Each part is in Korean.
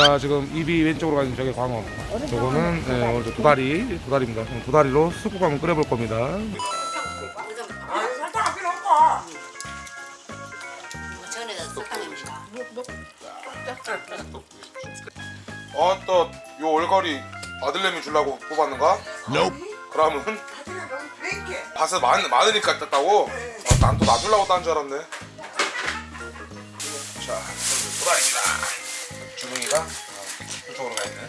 자 지금 입이 왼쪽으로 가는 저게 광어 저거는 네, 오늘 저 도다리 도다리입니다 오늘 도다리로 쑥국 한번 끓여볼 겁니다 전에다 쑥탕입니다. 어또요 올거리 아들내미 주려고 뽑았는가? 그러면 너무 뱅게 밭에 많, 많으니까 땄다고? 난또 놔주려고 딴 줄 알았네 자 오늘 도다리입니다 주둥이가 어, 이쪽으로 가 있네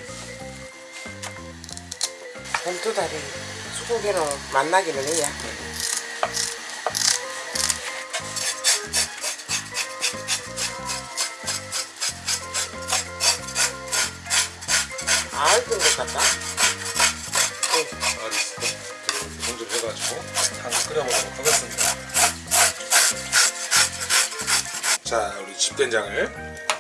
봄두다리 수국에는 만나기는 해야 알것 같다. 아리스 손질 해가지고 한번 끓여보도록 하겠습니다. 자 우리 집된장을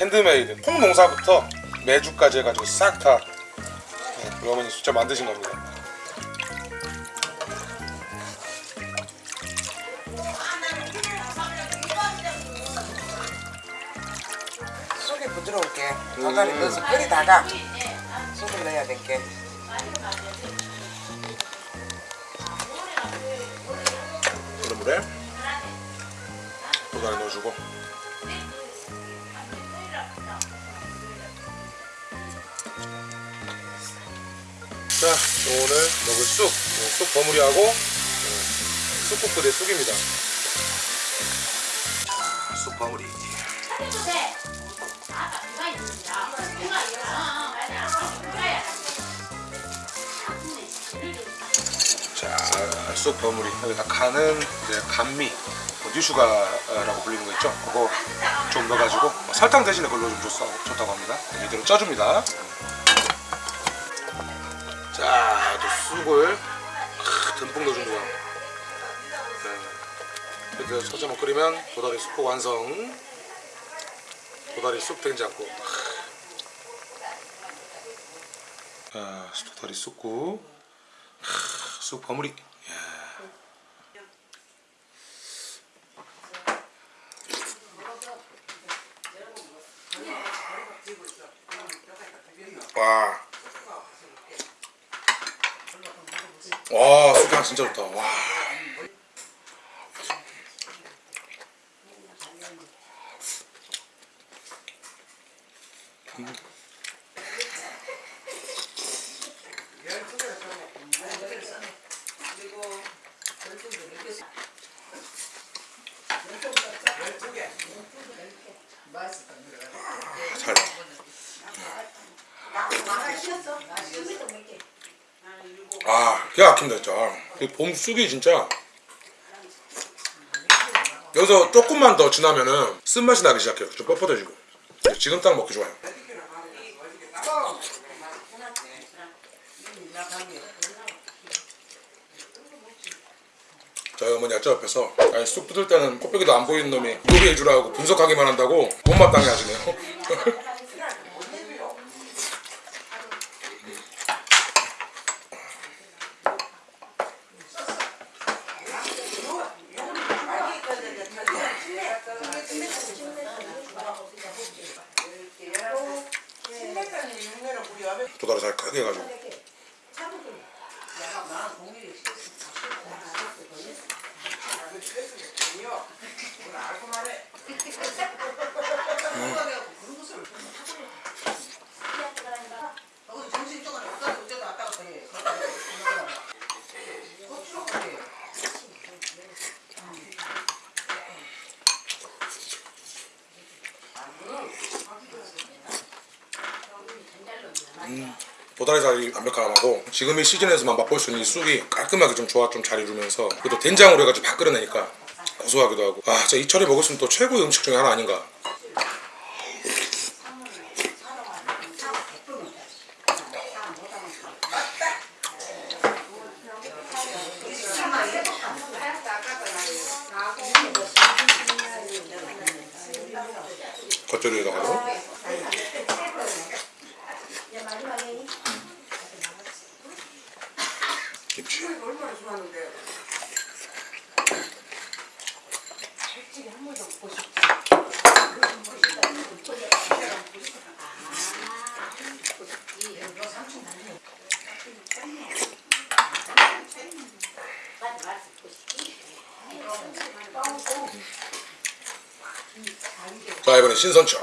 핸드메이드 콩농사부터 메주까지 해가지고 싹 다 우리 어머니 직접 만드신 겁니다. 쑥이 부드러울게. 도다리 넣어서 끓이다가 쑥을 넣어야 될게. 끓는 물에 도다리 넣어주고 자 오늘 먹을 쑥, 네, 쑥 버무리하고 네, 쑥국 부대 쑥입니다. 자, 쑥 버무리. 자, 쑥 버무리. 여기다 간은 이제 감미 뭐 뉴슈가라고 불리는 거 있죠? 그거 좀 넣어가지고 뭐 설탕 대신에 그걸로 좀 좋, 좋다고 합니다. 이대로 쪄줍니다 크, 듬뿍 넣어줍니다 네. 이렇게 서점을 끓이면 도다리 쑥국 완성. 도다리 쑥 된장국 자, 도다리 쑥국. 쑥 버무리 이야. 와. 와, 쑥향 진짜 좋다. 와. 잘. 아, 기가 막힌다 진짜. 이봄 쑥이 진짜. 여기서 조금만 더 지나면은 쓴맛이 나기 시작해요. 좀 뻣뻣해지고. 지금 딱 먹기 좋아요. 저희 어머니 아저 옆에서 아니 쑥 뜯을 때는 코빼기도 안 보이는 놈이 요리해 주라고 분석하기만 한다고 못마땅해 하시네요. 도다리 잘 크게 해가지고 도다리 살이 완벽하고 지금 이 시즌에서만 맛볼 수 있는 이 쑥이 깔끔하게 좀 조합 좀잘 이루면서 그래도 된장으로 해가지고 팍 끓여내니까 고소하기도 하고. 아 진짜 이 철에 먹었으면 또 최고의 음식 중에 하나 아닌가. 겉절이에다가도 자 이번엔 신선차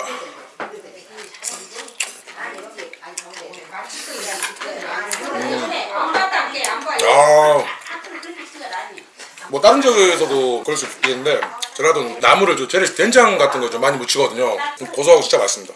아, 뭐 다른 지역에서도 그럴 수 있겠는데 저라도 나물을 좀 재래식 된장 같은 거 좀 많이 묻히거든요. 고소하고 진짜 맛있습니다.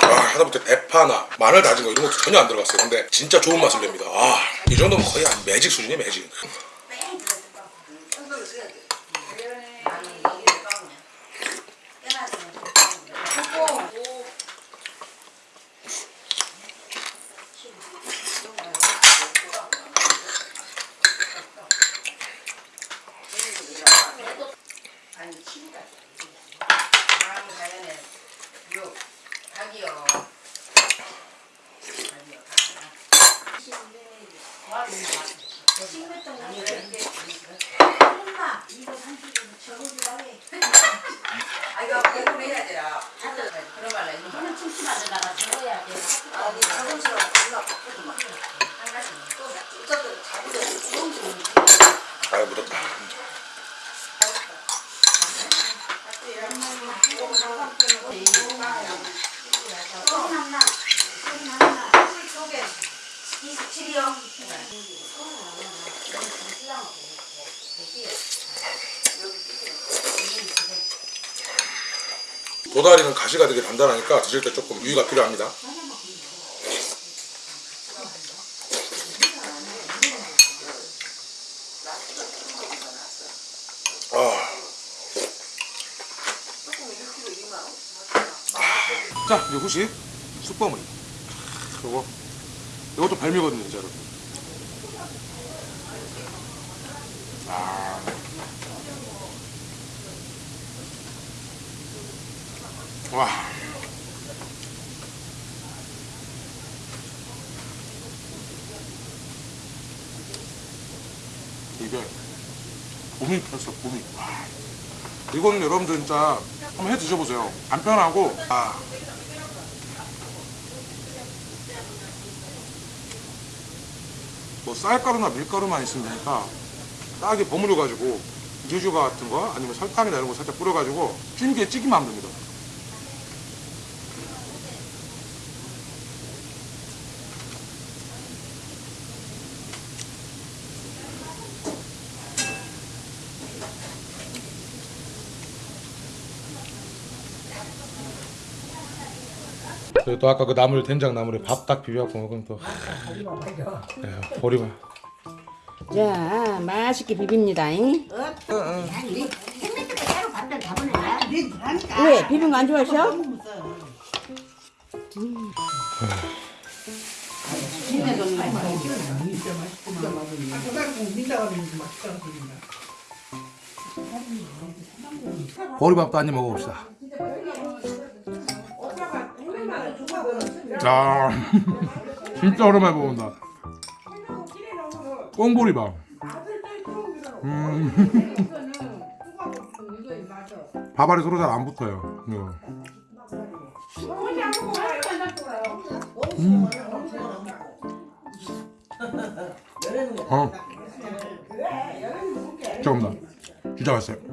아, 하다못해 대파나 마늘 다진 거 이런 것도 전혀 안 들어갔어요. 근데 진짜 좋은 맛을 냅니다. 아, 이 정도면 거의 한 매직 수준이에요, 매직. 아니 친구가 마음이 자연에 요 닭이요 아 이거 이거 해야 되라 그런 말라 이거 저는 침침하다가 적어야 돼. 아니 자동차로 올라갔거든 한 가지 또 어쨌든 자동차 아, 묻었다. 도다리는 가시가 되게 단단하니까 드실 때 조금 유의가 필요합니다. 아. 자, 이제 후식 쑥버무리. 요거 요것도 발미거든요, 진짜로. 아. 와. 이게 봄이 폈어, 봄이. 와. 이거는 여러분들 진짜 한번 해 드셔보세요. 간편하고, 아. 뭐 쌀가루나 밀가루만 있으면 되니까 딱이 버무려 가지고 유주 같은 거 아니면 설탕이나 이런 거 살짝 뿌려 가지고 찜기에 찌기만 하면 됩니다. 그리고 또 아까 그 나물 된장 나물에 밥 딱 비벼갖고 먹으면 또 예, 보리밥 자, 맛있게 비빕니다. 잉? 왜? 비빔 거안 좋아하셔? 보리밥도 한입 먹어봅시다 아 진짜 오랜만에 먹는다 꽁보리밥 음. 밥알이 서로 잘 안 붙어요 이거. 음. 어. 잠깐만 진짜 맛있어요